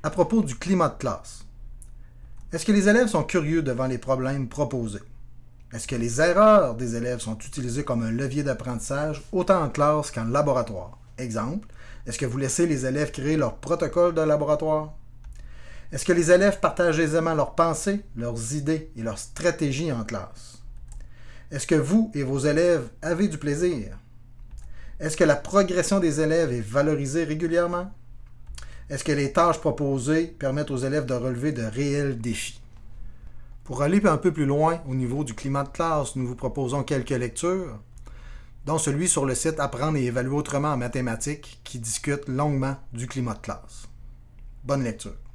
À propos du climat de classe, est-ce que les élèves sont curieux devant les problèmes proposés? Est-ce que les erreurs des élèves sont utilisées comme un levier d'apprentissage autant en classe qu'en laboratoire? Exemple, est-ce que vous laissez les élèves créer leur protocole de laboratoire? Est-ce que les élèves partagent aisément leurs pensées, leurs idées et leurs stratégies en classe? Est-ce que vous et vos élèves avez du plaisir? Est-ce que la progression des élèves est valorisée régulièrement? Est-ce que les tâches proposées permettent aux élèves de relever de réels défis? Pour aller un peu plus loin au niveau du climat de classe, nous vous proposons quelques lectures, dont celui sur le site Apprendre et évaluer autrement en mathématiques qui discute longuement du climat de classe. Bonne lecture.